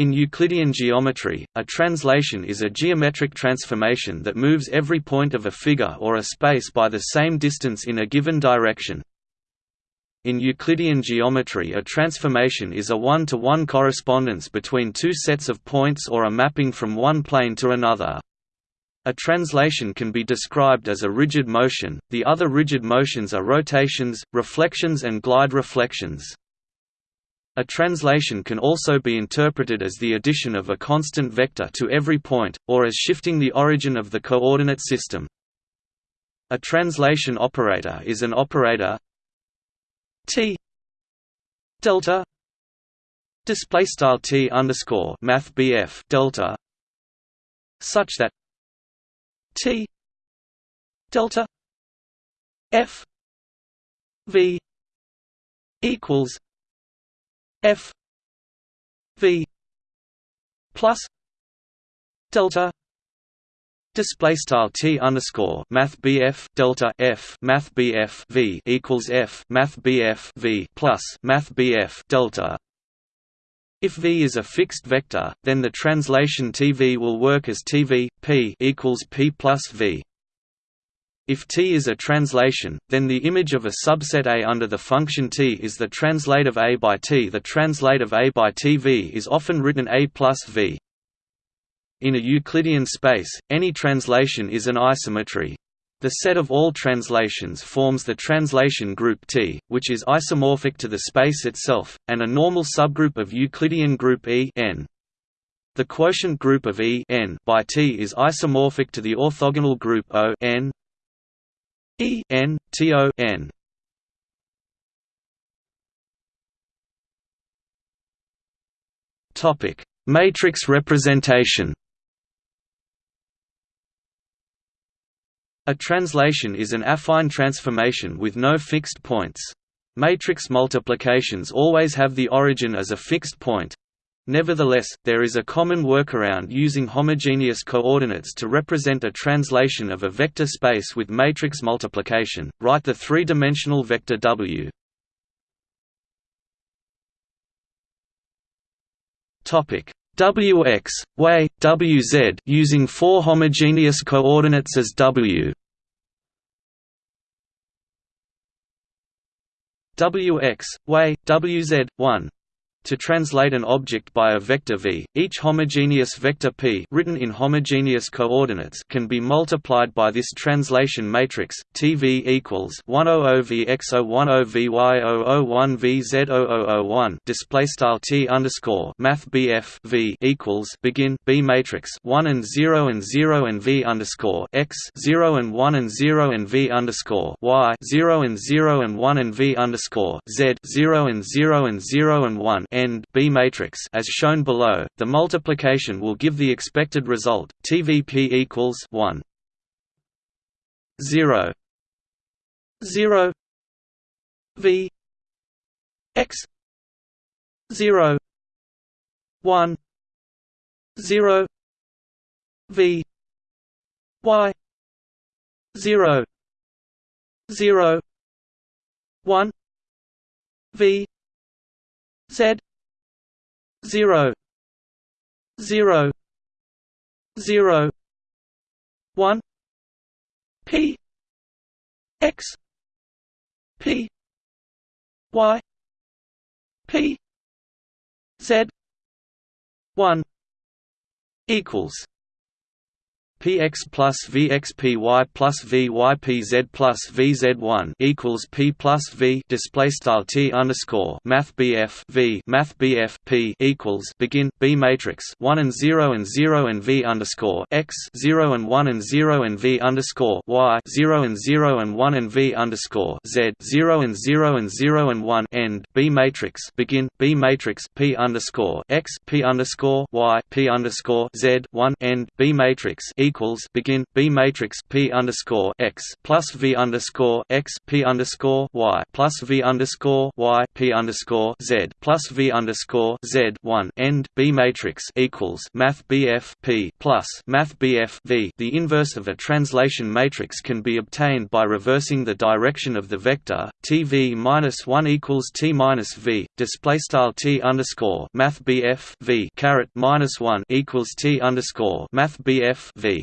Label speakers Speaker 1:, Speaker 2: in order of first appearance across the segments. Speaker 1: In Euclidean geometry, a translation is a geometric transformation that moves every point of a figure or a space by the same distance in a given direction. In Euclidean geometry a transformation is a one-to-one -one correspondence between two sets of points or a mapping from one plane to another. A translation can be described as a rigid motion, the other rigid motions are rotations, reflections and glide reflections. A translation can also be interpreted as the addition of a constant vector to every point, or as shifting the origin of the coordinate system. A translation operator is an operator T delta display
Speaker 2: style T underscore math BF delta such that T delta F V equals f
Speaker 1: v plus delta display style t underscore math bf delta f math bf v equals f math bf v plus math bf delta if v is a fixed vector then the translation tv will work as tv p equals p plus v if T is a translation, then the image of a subset A under the function T is the translate of A by T. The translate of A by TV is often written A plus V. In a Euclidean space, any translation is an isometry. The set of all translations forms the translation group T, which is isomorphic to the space itself, and a normal subgroup of Euclidean group E n. The quotient group of E n by T is isomorphic to the orthogonal group O n E N T O N Topic Matrix representation A translation is an affine transformation with no fixed points. Matrix multiplications always have the origin as a fixed point, Nevertheless, there is a common workaround using homogeneous coordinates to represent a translation of a vector space with matrix multiplication. Write the three-dimensional vector W. Topic Wx, Wz using four homogeneous coordinates as W. Wx, Wz, 1 to translate an object by a vector v, each homogeneous vector p written in homogeneous coordinates can be multiplied by this translation matrix TV equals 100vx010vy001vz0001 display style t underscore math bf v equals begin b matrix 1 and 0 and 0 and v underscore x 0 and 1 and 0 and v underscore y 0 and 0 and 1 and v underscore z 0 and 0 and 0 and 1 n B matrix as shown below, the multiplication will give the expected result TVP equals 1 0 0
Speaker 2: V X 0 1 0 V Y 0 0 1 V Z zero zero zero one P X P Y P Z
Speaker 1: one equals PX plus VXPY plus VYPZ plus VZ1 equals P plus V display style T underscore Math BF V Math BF P equals begin B matrix one and zero and zero and V underscore X zero and one and zero and V underscore Y zero and zero and one and V underscore Z zero and zero and zero and one end B matrix begin B matrix P underscore X P underscore Y P underscore Z one end B matrix equals equals begin B matrix P underscore x plus V underscore x P underscore Y plus V underscore Y P underscore Z plus V underscore Z one end B matrix equals Math BF P plus Math BF V. The inverse of a translation matrix can be obtained by reversing the direction of the vector TV minus one equals T minus V display style T underscore Math BF V caret minus one equals T underscore Math BF V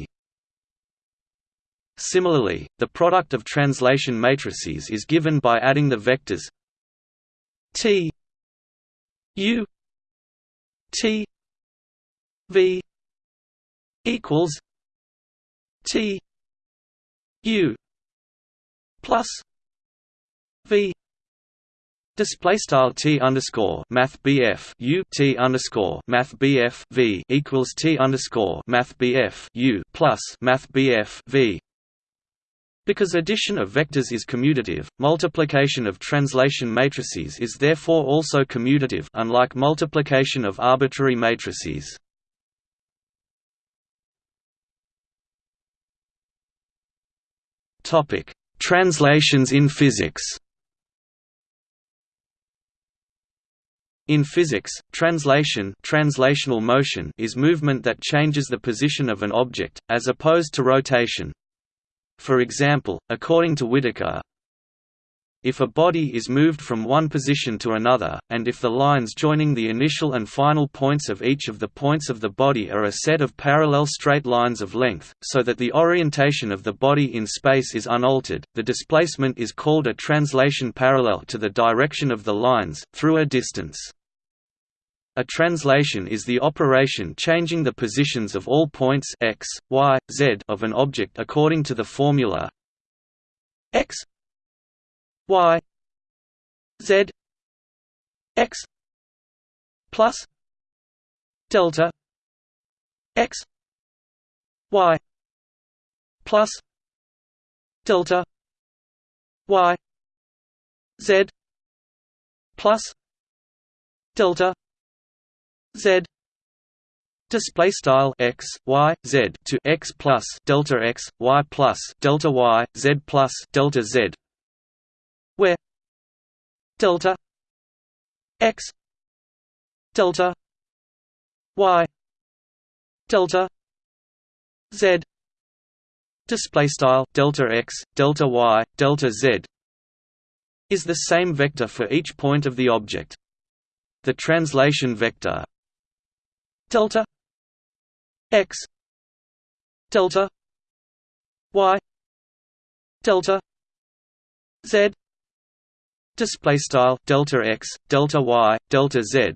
Speaker 1: Similarly, the product of translation matrices is given by adding the vectors T U
Speaker 2: T V equals
Speaker 1: T U plus V Display style T underscore Math BF U T underscore Math BF V equals T underscore Math BF U plus Math BF V because addition of vectors is commutative, multiplication of translation matrices is therefore also commutative unlike multiplication of arbitrary matrices. Translations in physics In physics, translation translational motion is movement that changes the position of an object, as opposed to rotation, for example, according to Whittaker, if a body is moved from one position to another, and if the lines joining the initial and final points of each of the points of the body are a set of parallel straight lines of length, so that the orientation of the body in space is unaltered, the displacement is called a translation parallel to the direction of the lines, through a distance. A translation is the operation changing the positions of all points x, y, z of an object according to the formula x y
Speaker 2: z x plus delta x y plus delta y z plus delta
Speaker 1: z display style x y z to x plus delta x y plus delta y z plus delta z where
Speaker 2: delta x delta y delta z
Speaker 1: display style delta x delta y delta z is the same vector for each point of the object the translation vector delta x delta
Speaker 2: y delta z
Speaker 1: display style delta x delta y delta z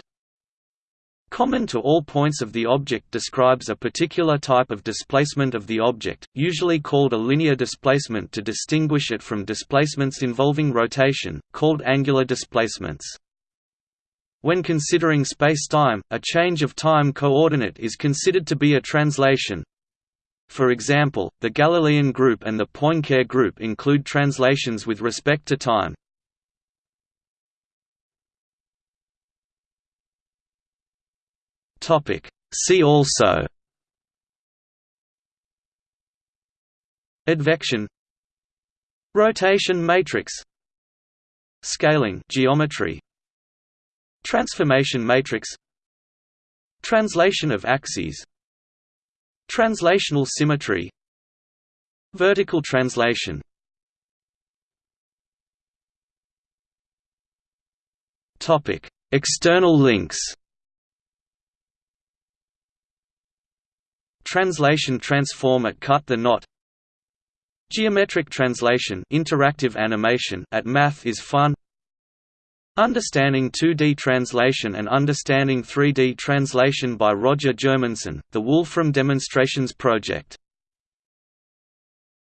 Speaker 1: common to all points of the object describes a particular type of displacement of the object, usually called a linear displacement to distinguish it from displacements involving rotation, called angular displacements. When considering spacetime, a change of time coordinate is considered to be a translation. For example, the Galilean group and the Poincare group include translations with respect to time.
Speaker 2: See also
Speaker 1: Advection Rotation matrix Scaling geometry Transformation matrix Translation of axes Translational symmetry Vertical translation External links Translation transformer Cut the knot Geometric translation interactive animation at Math is Fun Understanding 2D Translation and Understanding 3D Translation by Roger Germundsson, The Wolfram Demonstrations Project